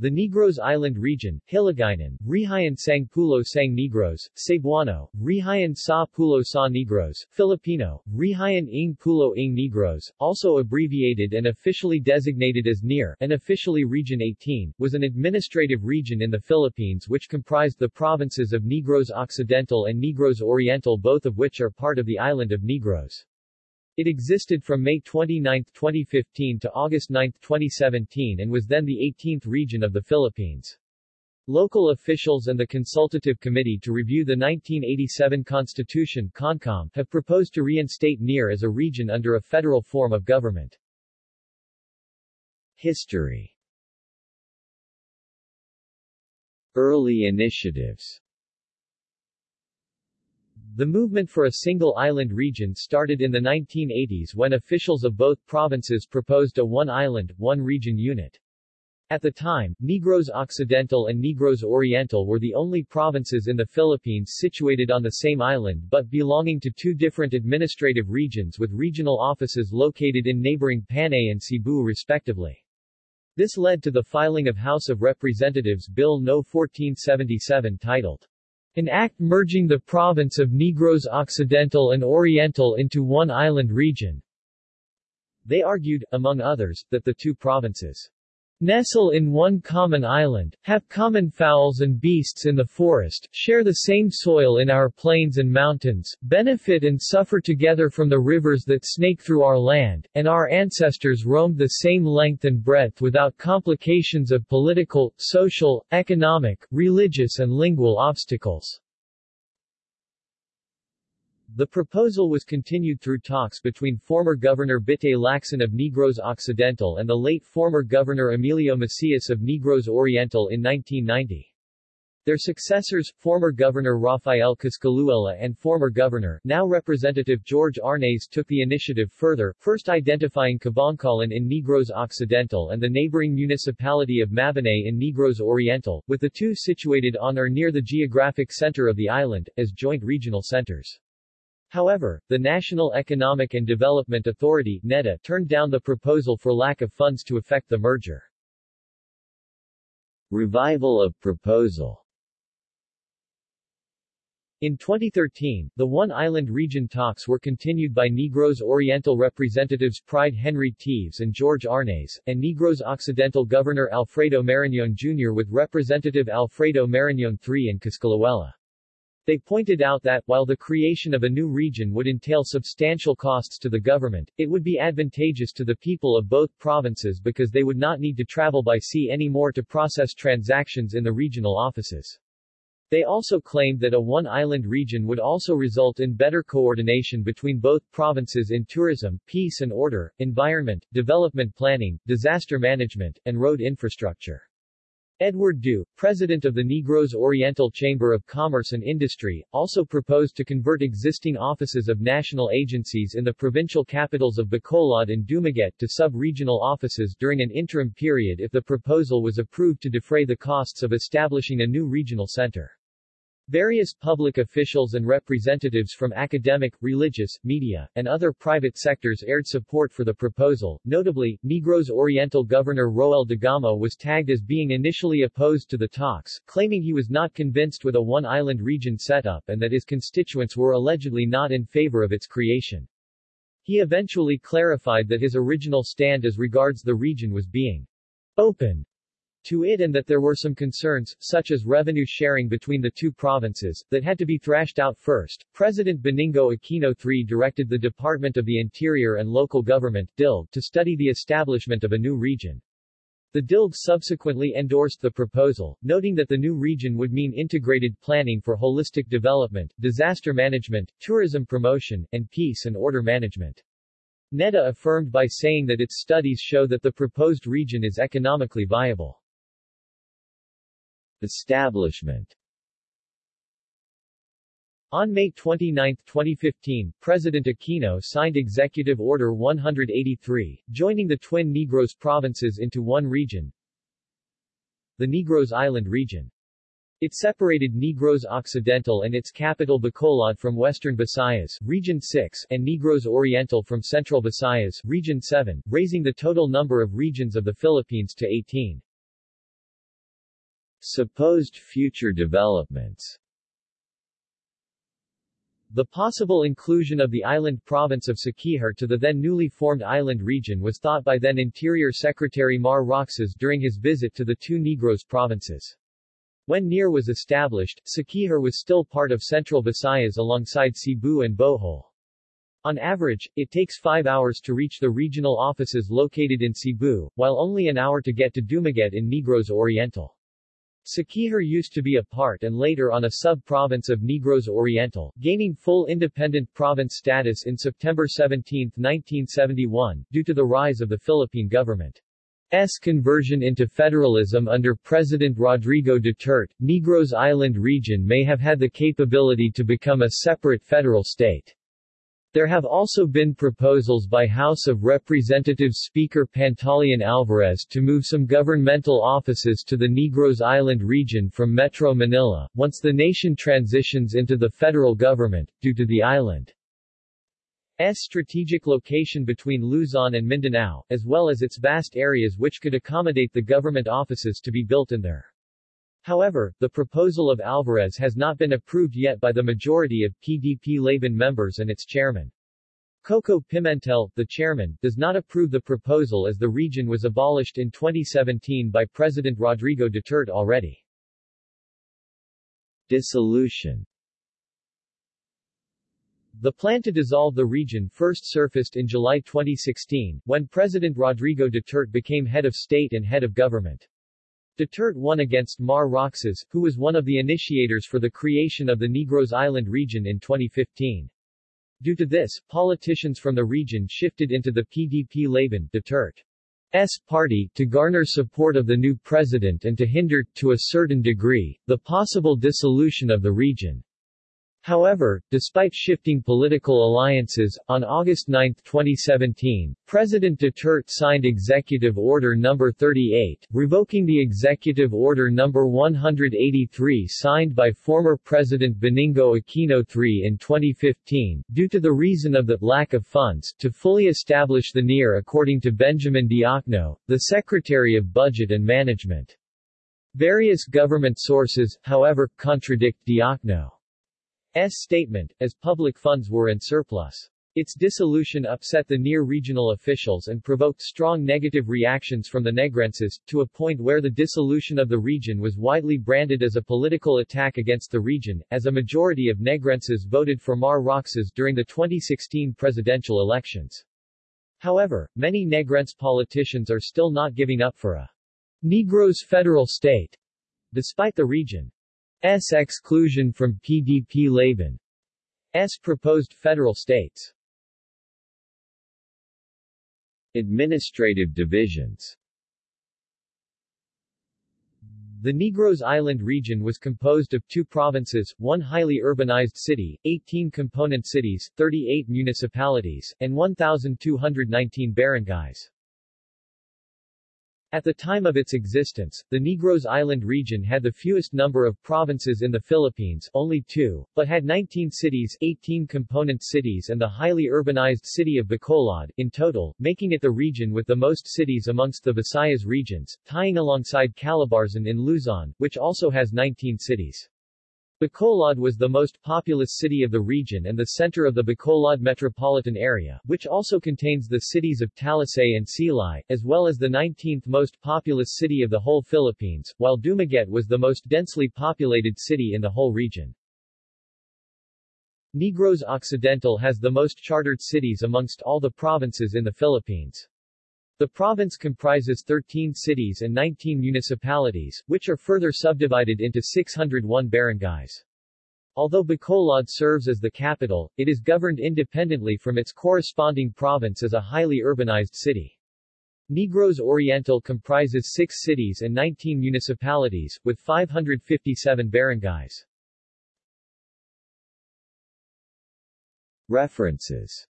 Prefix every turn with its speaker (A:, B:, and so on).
A: The Negros Island region, Hiligaynon, Rehiyon Sang Pulo Sang Negros, Cebuano, Rehiyon Sa Pulo Sa Negros, Filipino, Rehiyon Ng Pulo Ng Negros, also abbreviated and officially designated as NIR, and officially Region 18, was an administrative region in the Philippines which comprised the provinces of Negros Occidental and Negros Oriental both of which are part of the island of Negros. It existed from May 29, 2015 to August 9, 2017 and was then the 18th region of the Philippines. Local officials and the Consultative Committee to review the 1987 Constitution CONCOM have proposed to reinstate NIR as a region under a federal form of government. History Early initiatives the movement for a single island region started in the 1980s when officials of both provinces proposed a one-island, one-region unit. At the time, Negros Occidental and Negros Oriental were the only provinces in the Philippines situated on the same island but belonging to two different administrative regions with regional offices located in neighboring Panay and Cebu respectively. This led to the filing of House of Representatives Bill No. 1477 titled an act merging the province of Negros Occidental and Oriental into one island region. They argued, among others, that the two provinces nestle in one common island, have common fowls and beasts in the forest, share the same soil in our plains and mountains, benefit and suffer together from the rivers that snake through our land, and our ancestors roamed the same length and breadth without complications of political, social, economic, religious and lingual obstacles. The proposal was continued through talks between former Governor Bitay Lacson of Negros Occidental and the late former Governor Emilio Macias of Negros Oriental in 1990. Their successors, former Governor Rafael Coscolluela and former Governor, now Representative George Arnaiz took the initiative further, first identifying Kabankalan in Negros Occidental and the neighboring municipality of Mabinay in Negros Oriental, with the two situated on or near the geographic center of the island, as joint regional centers. However, the National Economic and Development Authority NEDA turned down the proposal for lack of funds to effect the merger. Revival of proposal in 2013, the One Island region talks were continued by Negros Oriental representatives Pryde Henry Teves and George Arnaiz, and Negros Occidental Governor Alfredo Marañon Jr. with Representative Alfredo Marañon III and Coscolluela. They pointed out that, while the creation of a new region would entail substantial costs to the government, it would be advantageous to the people of both provinces because they would not need to travel by sea anymore to process transactions in the regional offices. They also claimed that a one-island region would also result in better coordination between both provinces in tourism, peace and order, environment, development planning, disaster management, and road infrastructure. Edward Dew, president of the Negros Oriental Chamber of Commerce and Industry, also proposed to convert existing offices of national agencies in the provincial capitals of Bacolod and Dumaguete to sub-regional offices during an interim period if the proposal was approved to defray the costs of establishing a new regional center. Various public officials and representatives from academic, religious, media, and other private sectors aired support for the proposal. Notably, Negros Oriental Governor Roel Degamo was tagged as being initially opposed to the talks, claiming he was not convinced with a one-island region setup and that his constituents were allegedly not in favor of its creation. He eventually clarified that his original stand as regards the region was being open to it and that there were some concerns, such as revenue sharing between the two provinces, that had to be thrashed out first. President Benigno Aquino III directed the Department of the Interior and Local Government DILG, to study the establishment of a new region. The DILG subsequently endorsed the proposal, noting that the new region would mean integrated planning for holistic development, disaster management, tourism promotion, and peace and order management. NEDA affirmed by saying that its studies show that the proposed region is economically viable. Establishment on May 29, 2015, President Aquino signed Executive Order 183, joining the twin Negros provinces into one region, the Negros Island region. It separated Negros Occidental and its capital Bacolod from Western Visayas, Region 6, and Negros Oriental from Central Visayas, Region 7, raising the total number of regions of the Philippines to 18. Supposed future developments the possible inclusion of the island province of Siquijor to the then newly formed island region was thought by then Interior Secretary Mar Roxas during his visit to the two Negros provinces. When NIR was established, Siquijor was still part of central Visayas alongside Cebu and Bohol. On average, it takes five hours to reach the regional offices located in Cebu, while only an hour to get to Dumaguete in Negros Oriental. Siquijor used to be a part and later on a sub-province of Negros Oriental, gaining full independent province status in September 17, 1971, due to the rise of the Philippine government. S conversion into federalism under President Rodrigo Duterte, Negros Island region may have had the capability to become a separate federal state. There have also been proposals by House of Representatives Speaker Pantaleon Alvarez to move some governmental offices to the Negros Island region from Metro Manila, once the nation transitions into the federal government, due to the island's strategic location between Luzon and Mindanao, as well as its vast areas which could accommodate the government offices to be built in there. However, the proposal of Alvarez has not been approved yet by the majority of PDP-Laban members and its chairman. Coco Pimentel, the chairman, does not approve the proposal as the region was abolished in 2017 by President Rodrigo Duterte already. Dissolution The plan to dissolve the region first surfaced in July 2016, when President Rodrigo Duterte became head of state and head of government. Duterte won against Mar Roxas, who was one of the initiators for the creation of the Negros Island region in 2015. Due to this, politicians from the region shifted into the PDP-Laban Duterte's party, to garner support of the new president and to hinder, to a certain degree, the possible dissolution of the region. However, despite shifting political alliances, on August 9, 2017, President Duterte signed Executive Order No. 38, revoking the Executive Order No. 183 signed by former President Benigno Aquino III in 2015, due to the reason of the lack of funds to fully establish the NIR according to Benjamin Diokno, the Secretary of Budget and Management. Various government sources, however, contradict Diokno. S statement, as public funds were in surplus. Its dissolution upset the NIR-regional officials and provoked strong negative reactions from the Negrenses, to a point where the dissolution of the region was widely branded as a political attack against the region, as a majority of Negrenses voted for Mar Roxas during the 2016 presidential elections. However, many Negrense politicians are still not giving up for a Negros federal state, despite the region S exclusion from PDP-Laban. S. proposed federal states. Administrative divisions The Negros Island region was composed of two provinces, one highly urbanized city, 18 component cities, 38 municipalities, and 1,219 barangays. At the time of its existence, the Negros Island region had the fewest number of provinces in the Philippines only two, but had 19 cities 18 component cities and the highly urbanized city of Bacolod, in total, making it the region with the most cities amongst the Visayas regions, tying alongside Calabarzon in Luzon, which also has 19 cities. Bacolod was the most populous city of the region and the center of the Bacolod metropolitan area, which also contains the cities of Talisay and Silay, as well as the 19th most populous city of the whole Philippines, while Dumaguete was the most densely populated city in the whole region. Negros Occidental has the most chartered cities amongst all the provinces in the Philippines. The province comprises 13 cities and 19 municipalities, which are further subdivided into 601 barangays. Although Bacolod serves as the capital, it is governed independently from its corresponding province as a highly urbanized city. Negros Oriental comprises 6 cities and 19 municipalities, with 557 barangays. References